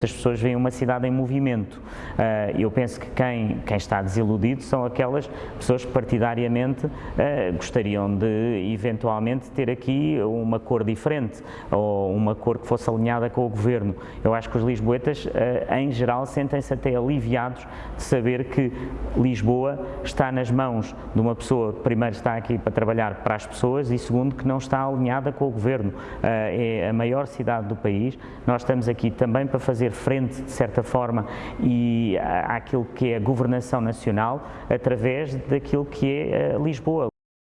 as pessoas veem uma cidade em movimento. Uh, eu penso que quem, quem, está desiludido são aquelas pessoas que partidariamente uh, gostariam de eventualmente ter aqui uma cor diferente ou uma cor que fosse alinhada com o governo. Eu acho que os lisboetas, uh, em geral, sentem-se até aliviados de saber que Lisboa está nas mãos de uma pessoa que primeiro está aqui para trabalhar para as pessoas e segundo que não está alinhada com o governo. é a maior cidade do país, nós estamos aqui também para fazer fazer frente, de certa forma, e àquilo que é a governação nacional através daquilo que é eh, Lisboa.